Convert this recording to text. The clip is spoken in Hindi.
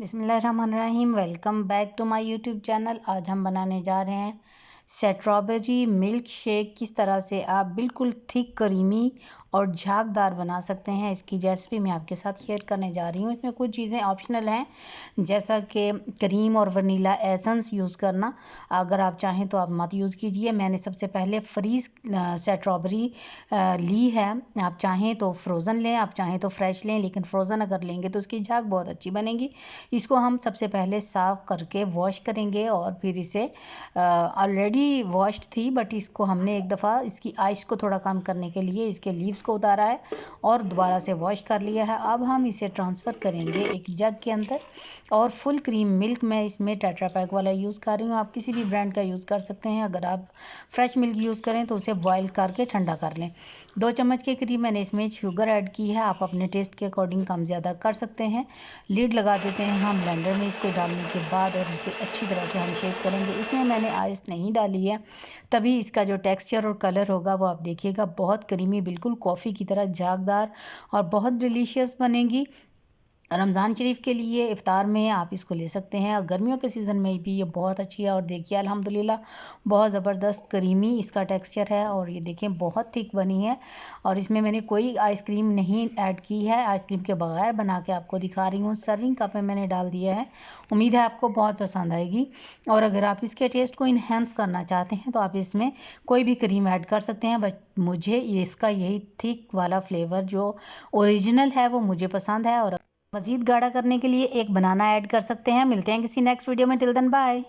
बिसमीम welcome back to my YouTube channel. आज हम बनाने जा रहे हैं स्ट्रॉबेरी मिल्क शेक किस तरह से आप बिल्कुल थिक, करीमी और झागदार बना सकते हैं। इसकी रेसिपी मैं आपके साथ शेयर करने जा रही हूँ। इसमें कुछ चीज़ें ऑप्शनल हैं, जैसा कि क्रीम और वनीला एसेंस यूज़ करना। अगर आप चाहें तो आप मत यूज़ कीजिए। मैंने सबसे पहले फ्रीज स्ट्रॉबेरी ली है। आप चाहें तो फ्रोज़न लें, आप चाहें तो फ्रेश लें, लेकिन फ्रोज़न अगर लेंगे तो उसकी झाग बहुत अच्छी बनेगी। इसको हम सबसे पहले साफ़ करके वॉश करेंगे और फिर इसे ऑलरेडी वॉश्ड थी बट इसको हमने एक दफ़ा, इसकी आइस को थोड़ा कम करने के लिए, इसके लीव्स इसको उतारा है और दोबारा से वॉश कर लिया है। अब हम इसे ट्रांसफ़र करेंगे एक जग के अंदर और फुल क्रीम मिल्क मैं इसमें टाटा पैक वाला यूज़ कर रही हूँ। आप किसी भी ब्रांड का यूज़ कर सकते हैं। अगर आप फ्रेश मिल्क यूज़ करें तो उसे बॉयल करके ठंडा कर लें। दो चम्मच के करीब मैंने इसमें शुगर ऐड की है। आप अपने टेस्ट के अकॉर्डिंग कम ज़्यादा कर सकते हैं। लीड लगा देते हैं हम ब्लेंडर में इसको डालने के बाद और इसे अच्छी तरह से हम शेक करेंगे। इसमें मैंने आइस नहीं डाली है। तभी इसका जो टेक्सचर और कलर होगा वो आप देखिएगा। बहुत करीमी बिल्कुल कॉफ़ी की तरह झागदार और बहुत डिलीशियस बनेगी। रमज़ान शरीफ के लिए इफ़ार में आप इसको ले सकते हैं। और गर्मियों के सीज़न में भी ये बहुत अच्छी है। और देखिए, अल्हम्दुलिल्लाह, बहुत ज़बरदस्त करीमी इसका टेक्सचर है। और ये देखें, बहुत थिक बनी है। और इसमें मैंने कोई आइसक्रीम नहीं ऐड की है। आइसक्रीम के बगैर बना के आपको दिखा रही हूँ। सर्विंग कप में मैंने डाल दिया है। उम्मीद है आपको बहुत पसंद आएगी। और अगर आप इसके टेस्ट को इन्हेंस करना चाहते हैं तो आप इसमें कोई भी क्रीम ऐड कर सकते हैं। बट मुझे इसका यही थिक वाला फ्लेवर जो ओरिजिनल है, वो मुझे पसंद है। और मज़ीद गाढ़ा करने के लिए एक बनाना ऐड कर सकते हैं। मिलते हैं किसी नेक्स्ट वीडियो में। Till then bye